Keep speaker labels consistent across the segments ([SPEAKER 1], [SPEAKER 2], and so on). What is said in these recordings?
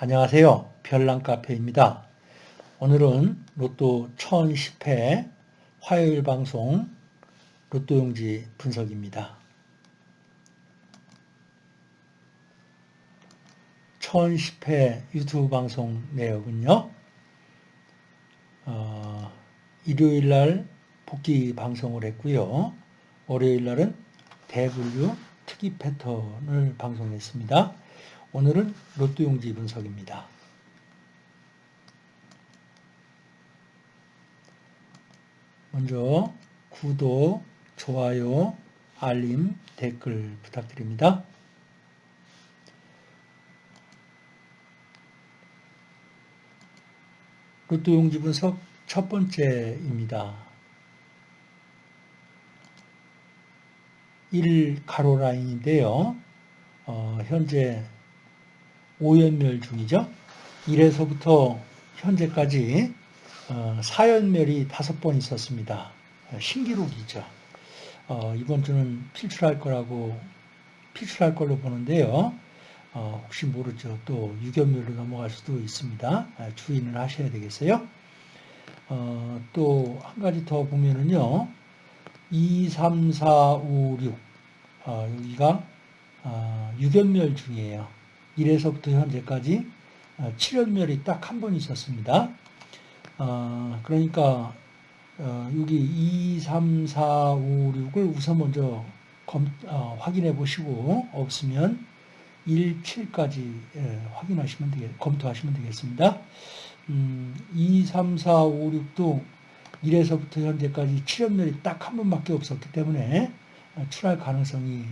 [SPEAKER 1] 안녕하세요. 별난카페입니다. 오늘은 로또 1010회 화요일 방송 로또용지 분석입니다. 1010회 유튜브 방송 내역은요. 어, 일요일 날 복귀 방송을 했고요. 월요일 날은 대분류 특이 패턴을 방송했습니다. 오늘은 로또 용지 분석입니다. 먼저 구독, 좋아요, 알림, 댓글 부탁드립니다. 로또 용지 분석 첫 번째입니다. 1 가로 라인인데요. 어, 현재 5연멸 중이죠. 1에서부터 현재까지 4연멸이 어, 5번 있었습니다. 신기록이죠. 어, 이번 주는 필출할 거라고 필출할 걸로 보는데요. 어, 혹시 모르죠. 또 6연멸로 넘어갈 수도 있습니다. 주의는 하셔야 되겠어요. 또 한 가지 더 보면은요. 2, 3, 4, 5, 6 여기가 6연멸 중이에요. 1에서부터 현재까지 7연멸이 딱 한 번 있었습니다. 어, 그러니까 어, 여기 2, 3, 4, 5, 6을 우선 먼저 검, 어, 확인해 보시고 없으면 1, 7까지 예, 확인하시면 되겠, 검토하시면 되겠습니다. 음, 2, 3, 4, 5, 6도 1에서부터 현재까지 7연멸이 딱 한 번밖에 없었기 때문에 출할 가능성이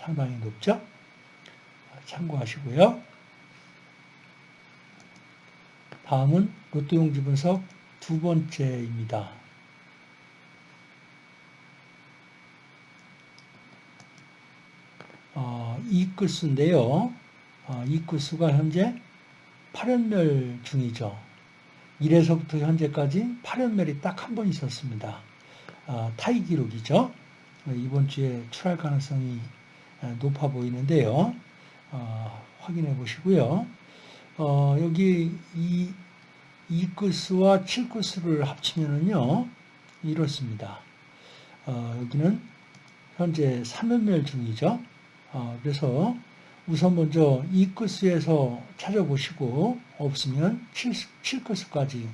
[SPEAKER 1] 상당히 높죠. 참고하시고요. 다음은 로또용지 분석 두 번째입니다. 어, 이끝수인데요. 어, 이끝수가 현재 8연멸 중이죠. 1에서부터 현재까지 8연멸이 딱 한 번 있었습니다. 어, 타이 기록이죠. 이번 주에 출할 가능성이 높아 보이는데요. 어, 확인해 보시고요. 어, 여기 이 2끝수와 7끝수를 합치면은요, 이렇습니다. 어, 여기는 현재 3연멸 중이죠. 어, 그래서 우선 먼저 2끝수에서 찾아보시고 없으면 7, 7끝수까지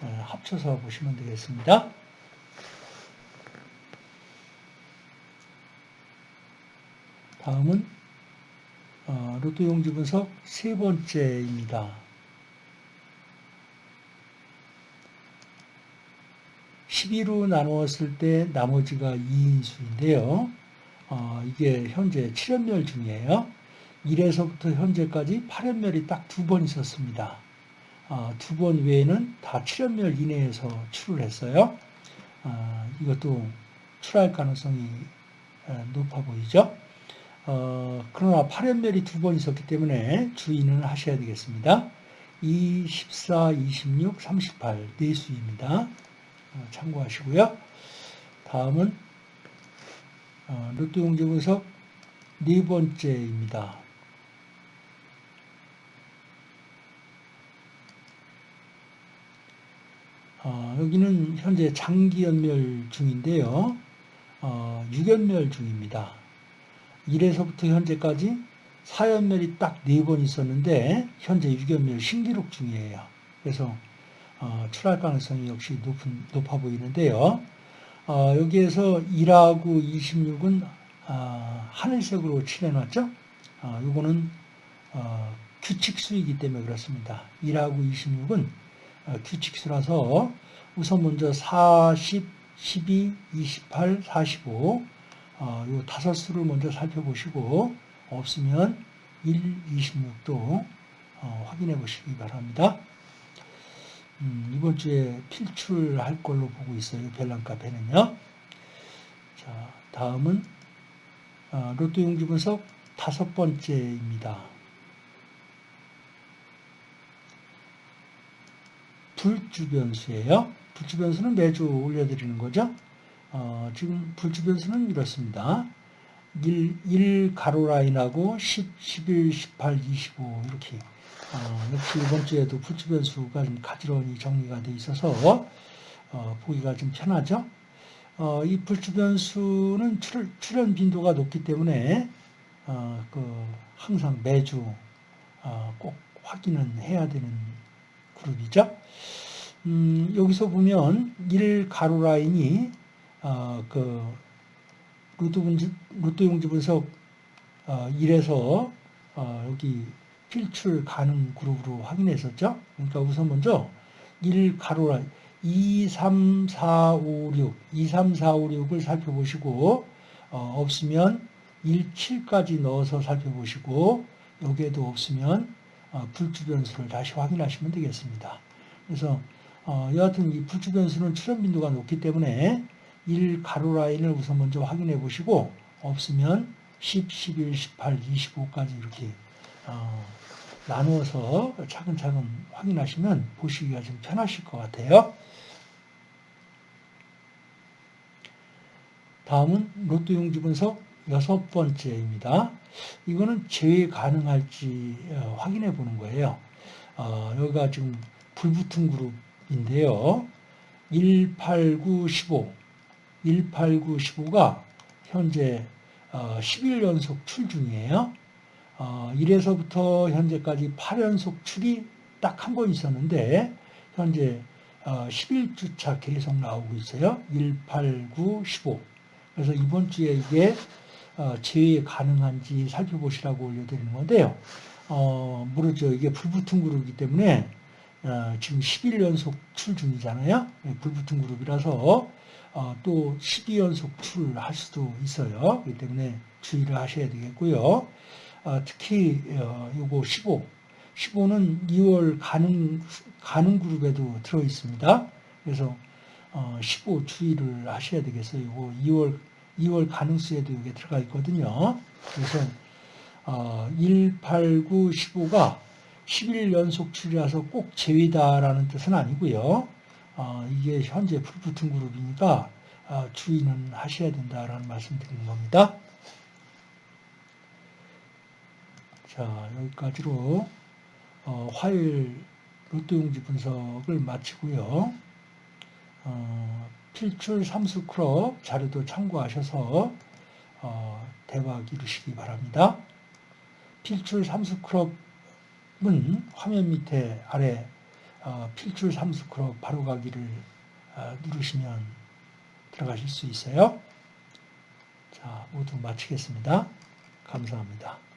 [SPEAKER 1] 합쳐서 보시면 되겠습니다. 다음은 어, 로또 용지 분석 세 번째입니다. 12로 나누었을 때 나머지가 2인수인데요. 어, 이게 현재 7연멸 중이에요. 1에서부터 현재까지 8연멸이 딱 두 번 있었습니다. 어, 두번 외에는 다 7연멸 이내에서 출을 했어요. 어, 이것도 출할 가능성이 높아 보이죠. 어, 그러나 8연멸이 두 번 있었기 때문에 주의는 하셔야 되겠습니다. 2, 14, 26, 38 네 수입니다. 어, 참고하시고요. 다음은 어, 로또 용지 분석 네 번째입니다. 어, 여기는 현재 장기 연멸 중인데요. 어, 6연멸 중입니다. 1에서부터 현재까지 4연멸이 딱 4번 있었는데 현재 6연멸 신기록 중이에요. 그래서 어, 출할 가능성이 역시 높은, 높아 보이는데요. 어, 여기에서 1하고 26은 어, 하늘색으로 칠해놨죠. 어, 이거는 어, 규칙수이기 때문에 그렇습니다. 1하고 26은 어, 규칙수라서 우선 먼저 40, 12, 28, 45 어, 이 다섯 수를 먼저 살펴보시고 없으면 1, 26도 어, 확인해 보시기 바랍니다. 음, 이번 주에 필출할 걸로 보고 있어요. 별난 카페는요. 자, 다음은 어, 로또 용지 분석 다섯 번째입니다. 불주변수예요. 불주변수는 매주 올려드리는 거죠. 어, 지금 불주변수는 이렇습니다. 1, 1 가로 라인하고 10, 11, 18, 25 이렇게 어, 역시 이번 주에도 불주 변수가 좀 가지런히 정리가 돼 있어서 어, 보기가 좀 편하죠. 어, 이 불주 변수는 출, 출현 빈도가 높기 때문에 어, 그 항상 매주 어, 꼭 확인은 해야 되는 그룹이죠. 음, 여기서 보면 1 가로 라인이 어, 그 루트, 분지, 루트 용지 분석 어, 1에서 어, 여기 필출 가능 그룹으로 확인했었죠. 그러니까 우선 먼저 1 가로 라인 2, 3, 4, 5, 6, 2, 3, 4, 5, 6을 살펴보시고 어, 없으면 1, 7까지 넣어서 살펴보시고 여기에도 없으면 어, 불주 변수를 다시 확인하시면 되겠습니다. 그래서 어, 여하튼 이 불주 변수는 출현 빈도가 높기 때문에 1 가로 라인을 우선 먼저 확인해 보시고 없으면 10, 11, 18, 25까지 이렇게 어, 나누어서 차근차근 확인하시면 보시기가 좀 편하실 것 같아요. 다음은 로또 용지 분석 여섯 번째입니다. 이거는 제외 가능할지 어, 확인해 보는 거예요. 어, 여기가 지금 불붙은 그룹인데요. 1, 8, 9, 15. 1, 8, 9, 15가 현재 10일 어, 연속 출 중이에요. 1에서부터 현재까지 8연속 출이 딱 한 번 있었는데 현재 11주차 계속 나오고 있어요. 1, 8, 9, 15. 그래서 이번 주에 이게 어, 제외 가능한지 살펴보시라고 올려드리는 건데요. 어, 모르죠. 이게 불붙은 그룹이기 때문에 어, 지금 11 연속 출 중이잖아요. 네, 불붙은 그룹이라서 어, 또 12연속 출할 수도 있어요. 그렇기 때문에 주의를 하셔야 되겠고요. 어, 특히 어, 요거 15, 15는 2월 가능 가능 그룹에도 들어 있습니다. 그래서 어, 15 주의를 하셔야 되겠어요. 이거 2월 2월 가능수에도 이게 들어가 있거든요. 그래서 어, 1, 8, 9, 15가 11 연속 출이라서 꼭 제외다라는 뜻은 아니고요. 어, 이게 현재 불붙은 그룹이니까 어, 주의는 하셔야 된다라는 말씀 드리는 겁니다. 자 여기까지로 어, 화요일 로또용지 분석을 마치고요. 어, 필출 삼수 클럽 자료도 참고하셔서 어, 대박 이루시기 바랍니다. 필출 삼수 클럽 은 화면 밑에 아래 어, 필출 삼수 클럽 바로 가기를 어, 누르시면 들어가실 수 있어요. 자, 모두 마치겠습니다. 감사합니다.